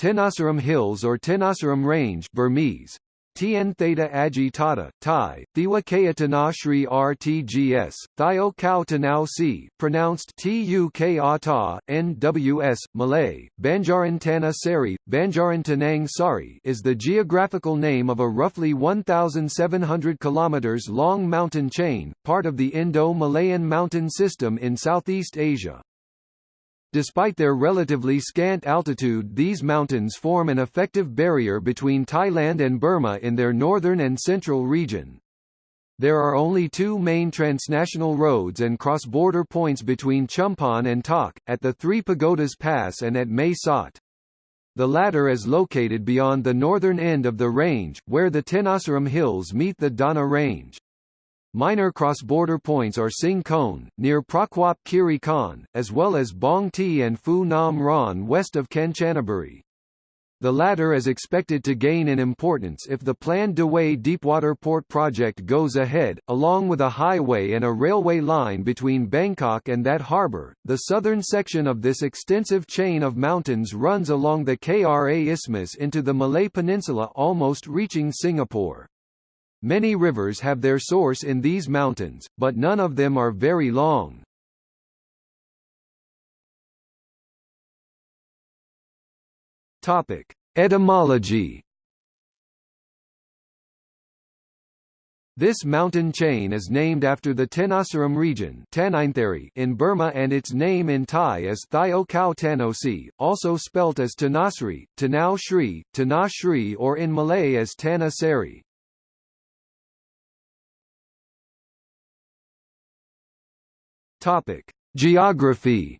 Tenasserim Hills or Tenasserim Range Burmese. Tien Theta Agitata, Thai, Thiwa Kaya Shri RTGS, Thio Kau Tanau Si, pronounced Tuk Ata, NWS, Malay, Banjaran Tana Sari, Banjaran Tanang Sari is the geographical name of a roughly 1,700 km long mountain chain, part of the Indo-Malayan mountain system in Southeast Asia. Despite their relatively scant altitude these mountains form an effective barrier between Thailand and Burma in their northern and central region. There are only two main transnational roads and cross-border points between Chumphon and Tak, at the Three Pagodas Pass and at Mae Sot. The latter is located beyond the northern end of the range, where the Tenasserim Hills meet the Dawna Range. Minor cross-border points are Sing Khon, near Prachuap Khiri Khan, as well as Bong Ti and Phu Nam Ron west of Kanchanaburi. The latter is expected to gain in importance if the planned Dawei Deepwater Port project goes ahead, along with a highway and a railway line between Bangkok and that harbour. The southern section of this extensive chain of mountains runs along the Kra Isthmus into the Malay Peninsula almost reaching Singapore. Many rivers have their source in these mountains, but none of them are very long. Topic: Etymology. This mountain chain is named after the Tenasserim region in Burma and its name in Thai is Thio Kau Tanosi, also spelt as Tanasri, Tanau Shri, Tanashri or in Malay as Tanah Topic: Geography.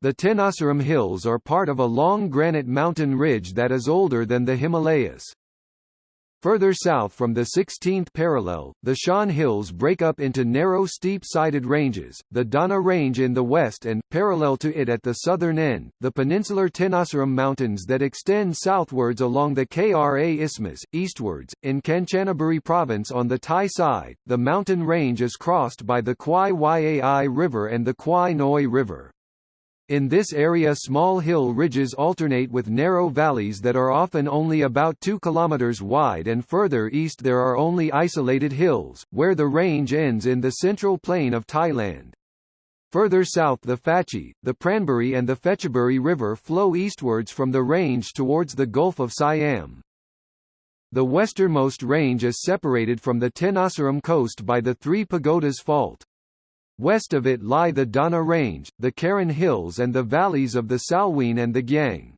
The Tenasserim Hills are part of a long granite mountain ridge that is older than the Himalayas. Further south from the 16th parallel, the Shan Hills break up into narrow steep-sided ranges, the Dawna Range in the west and, parallel to it at the southern end, the peninsular Tenasserim Mountains that extend southwards along the Kra Isthmus, eastwards. In Kanchanaburi province on the Thai side, the mountain range is crossed by the Kwai Yai River and the Kwai Noi River. In this area small hill ridges alternate with narrow valleys that are often only about 2 km wide and further east there are only isolated hills, where the range ends in the central plain of Thailand. Further south the Phachi, the Pranburi and the Phetchaburi River flow eastwards from the range towards the Gulf of Siam. The westernmost range is separated from the Tenasserim coast by the Three Pagodas Fault. West of it lie the Dawna Range, the Karen Hills and the valleys of the Salween and the Gyang.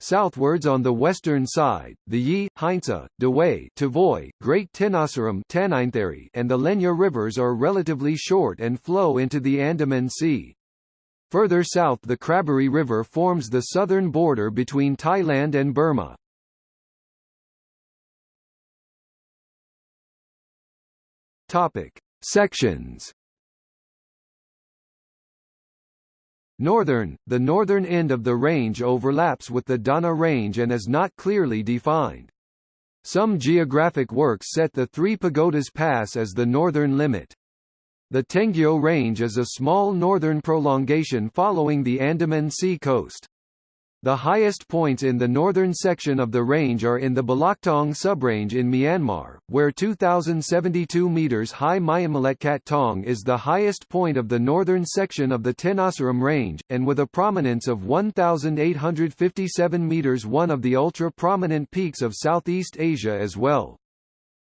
Southwards on the western side, the Yi, Heinze, Dawei, Tavoy, Great Tenasserim and the Lenya rivers are relatively short and flow into the Andaman Sea. Further south the Kraburi River forms the southern border between Thailand and Burma. Topic. Sections Northern, the northern end of the range overlaps with the Dawna Range and is not clearly defined. Some geographic works set the Three Pagodas Pass as the northern limit. The Tengyo Range is a small northern prolongation following the Andaman Sea coast. The highest points in the northern section of the range are in the Bilauktaung subrange in Myanmar, where 2,072 metres high Myanmaletkat Tong is the highest point of the northern section of the Tenasserim range, and with a prominence of 1,857 metres one of the ultra-prominent peaks of Southeast Asia as well.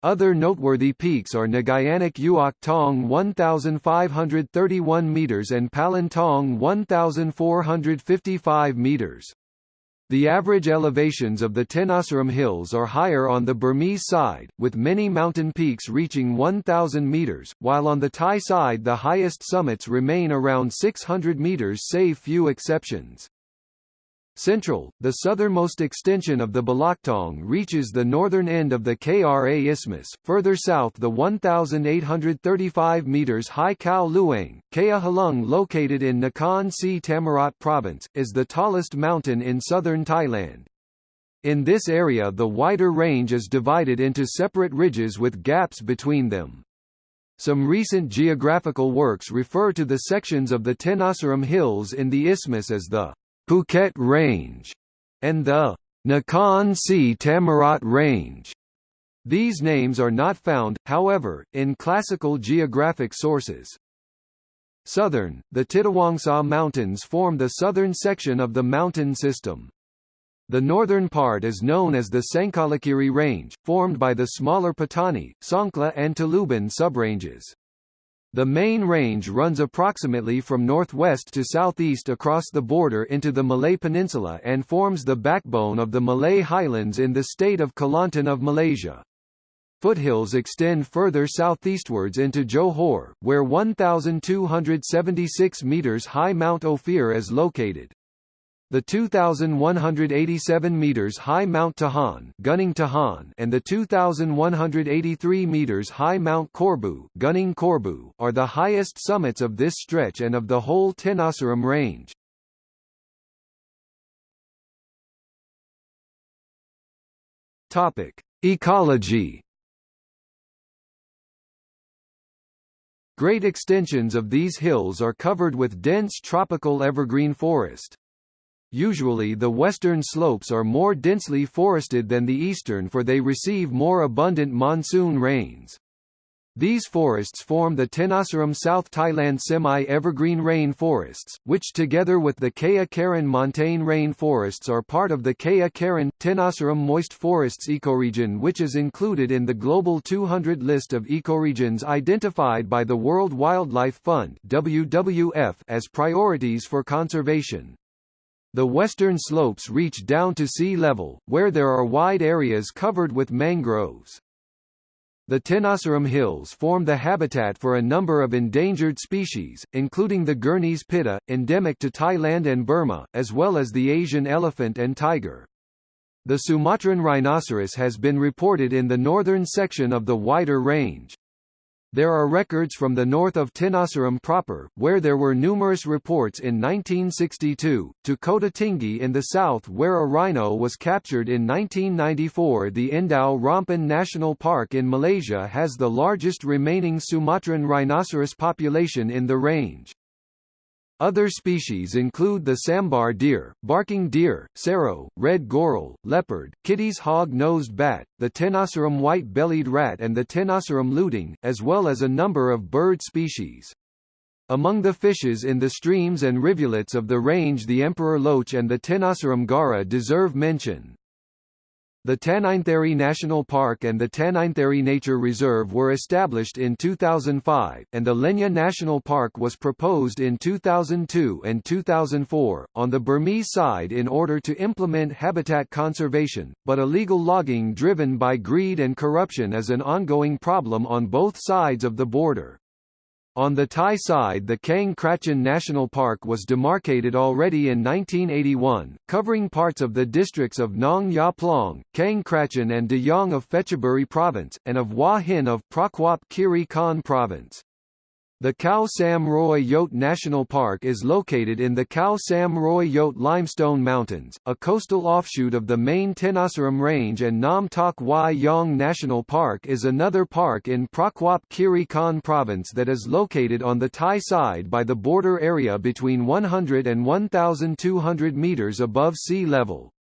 Other noteworthy peaks are Nagayanak Uok Tong 1,531 metres and Palin Tong 1,455 metres. The average elevations of the Tenasserim Hills are higher on the Burmese side, with many mountain peaks reaching 1,000 metres, while on the Thai side the highest summits remain around 600 metres save few exceptions. Central, the southernmost extension of the Bilauktaung reaches the northern end of the Kra Isthmus, further south the 1,835 metres high Khao Luang, Kea Halung located in Nakhon Si Thammarat province, is the tallest mountain in southern Thailand. In this area the wider range is divided into separate ridges with gaps between them. Some recent geographical works refer to the sections of the Tenasserim Hills in the isthmus as the Phuket Range and the Nakhon Si Thammarat Range. These names are not found, however, in classical geographic sources. Southern, the Titiwangsa Mountains form the southern section of the mountain system. The northern part is known as the Sangkalakiri Range, formed by the smaller Patani, Songkhla and Taluban subranges. The main range runs approximately from northwest to southeast across the border into the Malay Peninsula and forms the backbone of the Malay Highlands in the state of Kelantan of Malaysia. Foothills extend further southeastwards into Johor, where 1,276 metres high Mount Ophir is located. The 2,187 meters high Mount Tahan, Gunung Tahan and the 2,183 meters high Mount Korbu, Gunung Korbu are the highest summits of this stretch and of the whole Tenasserim range. Topic: Ecology. Great extensions of these hills are covered with dense tropical evergreen forest. Usually the western slopes are more densely forested than the eastern for they receive more abundant monsoon rains. These forests form the Tenasserim South Thailand semi-evergreen rain forests, which together with the Kayah Karen montane rain forests are part of the Kayah Karen, Tenasserim moist forests ecoregion which is included in the Global 200 list of ecoregions identified by the World Wildlife Fund WWF as priorities for conservation. The western slopes reach down to sea level, where there are wide areas covered with mangroves. The Tenasserim Hills form the habitat for a number of endangered species, including the Gurney's pitta, endemic to Thailand and Burma, as well as the Asian elephant and tiger. The Sumatran rhinoceros has been reported in the northern section of the wider range. There are records from the north of Tenasserim proper, where there were numerous reports in 1962, to Kota Tinggi in the south where a rhino was captured in 1994 The Endau Rompin National Park in Malaysia has the largest remaining Sumatran rhinoceros population in the range. Other species include the sambar deer, barking deer, serow, red goral, leopard, Kitti's hog-nosed bat, the Tenasserim white-bellied rat and the Tenasserim lutung, as well as a number of bird species. Among the fishes in the streams and rivulets of the range the emperor loach and the Tenasserim gara deserve mention. The Tanintharyi National Park and the Tanintharyi Nature Reserve were established in 2005, and the Lenya National Park was proposed in 2002 and 2004, on the Burmese side in order to implement habitat conservation, but illegal logging driven by greed and corruption is an ongoing problem on both sides of the border. On the Thai side the Kaeng Krachan National Park was demarcated already in 1981, covering parts of the districts of Nong Ya Plong, Kaeng Krachan and De Yong of Phetchaburi Province, and of Hua Hin of Prachuap Khiri Khan Province. The Khao Sam Roi Yot National Park is located in the Khao Sam Roi Yot Limestone Mountains, a coastal offshoot of the main Tenasserim Range and Nam Tak Wai Yong National Park is another park in Prachuap Khiri Khan Province that is located on the Thai side by the border area between 100 and 1,200 metres above sea level.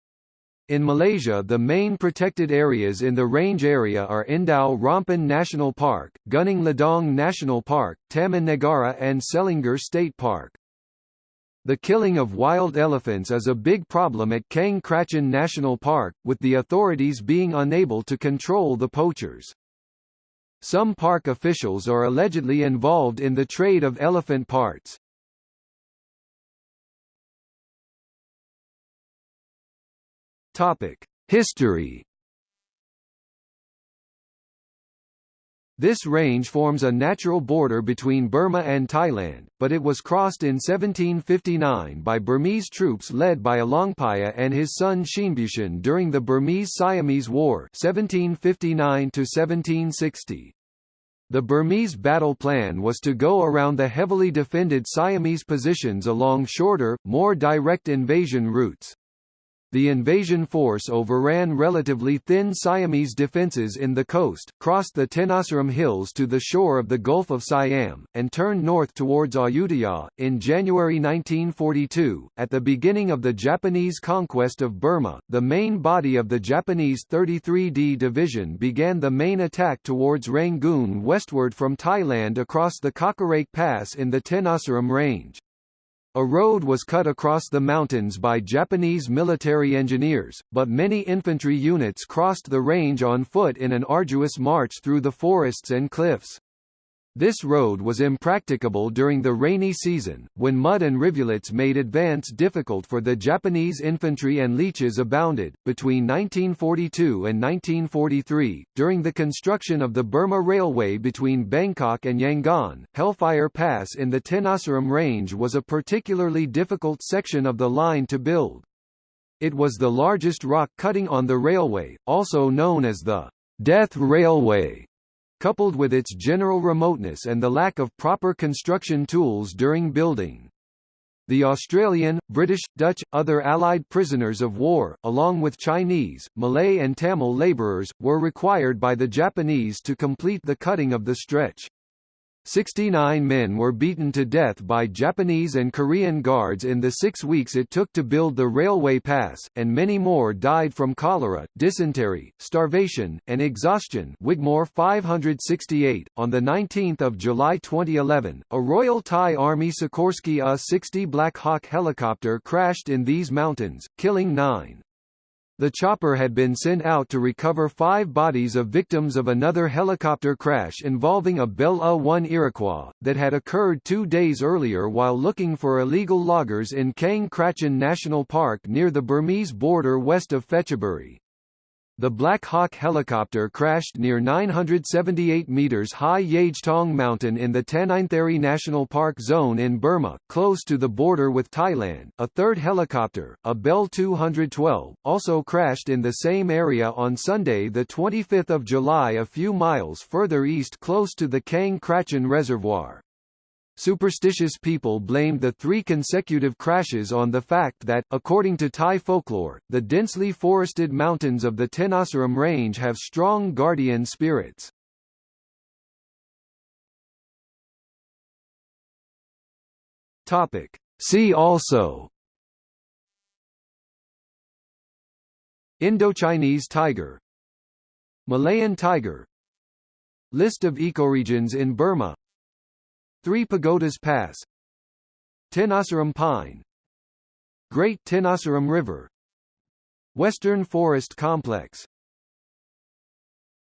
In Malaysia the main protected areas in the range area are Endau Rompin National Park, Gunung Ledang National Park, Taman Negara and Selangor State Park. The killing of wild elephants is a big problem at Kaeng Krachan National Park, with the authorities being unable to control the poachers. Some park officials are allegedly involved in the trade of elephant parts. Topic: History. This range forms a natural border between Burma and Thailand, but it was crossed in 1759 by Burmese troops led by Alaungpaya and his son Hsinbyushin during the Burmese-Siamese War 1759 -1760. The Burmese battle plan was to go around the heavily defended Siamese positions along shorter, more direct invasion routes. The invasion force overran relatively thin Siamese defences in the coast, crossed the Tenasserim Hills to the shore of the Gulf of Siam, and turned north towards Ayutthaya. In January 1942, at the beginning of the Japanese conquest of Burma, the main body of the Japanese 33D Division began the main attack towards Rangoon westward from Thailand across the Kawkareik Pass in the Tenasserim Range. A road was cut across the mountains by Japanese military engineers, but many infantry units crossed the range on foot in an arduous march through the forests and cliffs. This road was impracticable during the rainy season, when mud and rivulets made advance difficult for the Japanese infantry and leeches abounded. Between 1942 and 1943, during the construction of the Burma Railway between Bangkok and Yangon, Hellfire Pass in the Tenasserim Range was a particularly difficult section of the line to build. It was the largest rock cutting on the railway, also known as the Death Railway coupled with its general remoteness and the lack of proper construction tools during building. The Australian, British, Dutch, other Allied prisoners of war, along with Chinese, Malay and Tamil labourers, were required by the Japanese to complete the cutting of the stretch. 69 men were beaten to death by Japanese and Korean guards in the six weeks it took to build the railway pass, and many more died from cholera, dysentery, starvation, and exhaustion Wigmore 568. On 19 July 2011, a Royal Thai Army Sikorsky A-60 Black Hawk helicopter crashed in these mountains, killing nine. The chopper had been sent out to recover five bodies of victims of another helicopter crash involving a Bell A-1 Iroquois, that had occurred two days earlier while looking for illegal loggers in Kaeng Krachan National Park near the Burmese border west of Phetchaburi. The Black Hawk helicopter crashed near 978 meters high Yagetong Mountain in the Tanintharyi National Park zone in Burma, close to the border with Thailand. A third helicopter, a Bell 212, also crashed in the same area on Sunday the 25th of July a few miles further east close to the Kaeng Krachan Reservoir. Superstitious people blamed the three consecutive crashes on the fact that, according to Thai folklore, the densely forested mountains of the Tenasserim Range have strong guardian spirits. Topic. See also Indochinese tiger Malayan tiger List of ecoregions in Burma Three Pagodas Pass. Tenasserim Pine. Great Tenasserim River. Western Forest Complex